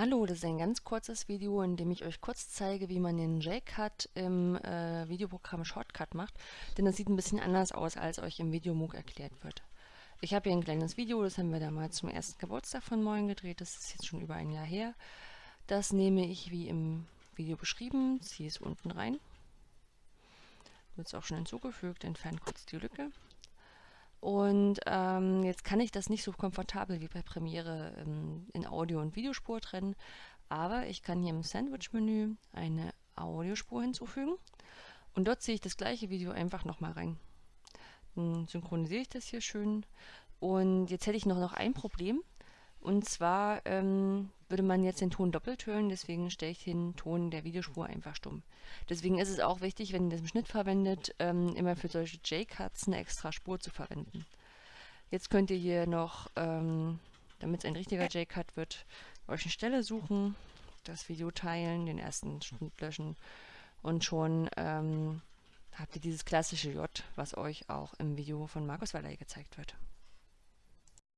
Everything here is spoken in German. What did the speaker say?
Hallo, das ist ein ganz kurzes Video, in dem ich euch kurz zeige, wie man den J-Cut im äh, Videoprogramm Shortcut macht, denn das sieht ein bisschen anders aus, als euch im Videomoog erklärt wird. Ich habe hier ein kleines Video, das haben wir damals zum ersten Geburtstag von Moin gedreht, das ist jetzt schon über ein Jahr her. Das nehme ich wie im Video beschrieben, ziehe es unten rein, wird es auch schon hinzugefügt, entferne kurz die Lücke und ähm, jetzt kann ich das nicht so komfortabel wie bei Premiere ähm, in Audio- und Videospur trennen, aber ich kann hier im Sandwich-Menü eine Audiospur hinzufügen. Und dort ziehe ich das gleiche Video einfach nochmal rein. Dann synchronisiere ich das hier schön. Und jetzt hätte ich noch, noch ein Problem. Und zwar ähm, würde man jetzt den Ton doppelt hören, deswegen stelle ich den Ton der Videospur einfach stumm. Deswegen ist es auch wichtig, wenn ihr das im Schnitt verwendet, ähm, immer für solche J-Cuts eine extra Spur zu verwenden. Jetzt könnt ihr hier noch, ähm, damit es ein richtiger J-Cut wird, euch eine Stelle suchen, das Video teilen, den ersten Schnitt löschen und schon ähm, habt ihr dieses klassische J, was euch auch im Video von Markus Waller gezeigt wird.